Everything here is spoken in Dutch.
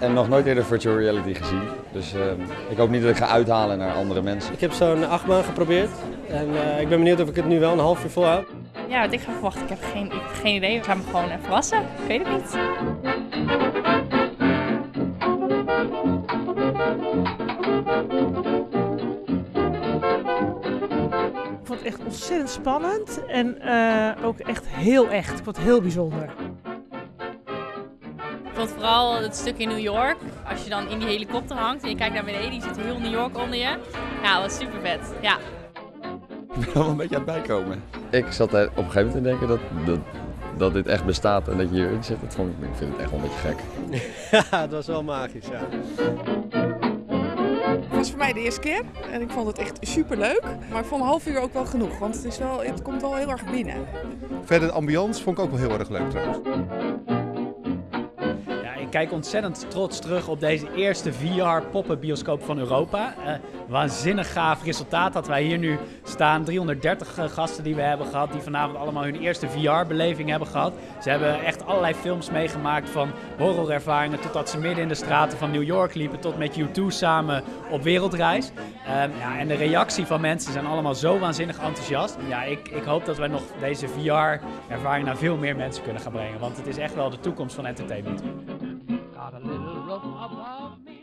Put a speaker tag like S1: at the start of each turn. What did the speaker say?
S1: En nog nooit eerder virtual reality gezien. Dus ehm, ik hoop niet dat ik ga uithalen naar andere mensen.
S2: Ik heb zo'n achtbaan geprobeerd en eh, ik ben benieuwd of ik het nu wel een half uur volhoud.
S3: Ja, wat ik ga verwachten, ik heb geen, ik heb geen idee. Ik ga me gewoon even verrassen. Ik weet het niet.
S4: Ik vond het echt ontzettend spannend en eh, ook echt heel echt. Ik vond het heel bijzonder.
S3: Ik vond vooral het stuk in New York. Als je dan in die helikopter hangt en je kijkt naar beneden, je ziet heel New York onder je. Ja, dat was super vet. Ja.
S1: Ik ben wel een beetje aan het bijkomen. Ik zat er op een gegeven moment te denken dat, dat, dat dit echt bestaat en dat je hierin zit. Dat vond ik, ik vind het echt wel een beetje gek.
S2: Ja, het was wel magisch, ja.
S5: Was voor mij de eerste keer en ik vond het echt super leuk. Maar ik vond een half uur ook wel genoeg, want het, is wel, het komt wel heel erg binnen.
S6: Verder de ambiance vond ik ook wel heel erg leuk trouwens.
S7: Kijk ontzettend trots terug op deze eerste VR-poppen bioscoop van Europa. Eh, waanzinnig gaaf resultaat dat wij hier nu staan. 330 eh, gasten die we hebben gehad, die vanavond allemaal hun eerste VR-beleving hebben gehad. Ze hebben echt allerlei films meegemaakt van horrorervaringen totdat ze midden in de straten van New York liepen tot met U2 samen op wereldreis. Ehm, ja, en de reactie van mensen zijn allemaal zo waanzinnig enthousiast. Ja, ik, ik hoop dat wij nog deze VR-ervaring naar veel meer mensen kunnen gaan brengen, want het is echt wel de toekomst van entertainment. up above me.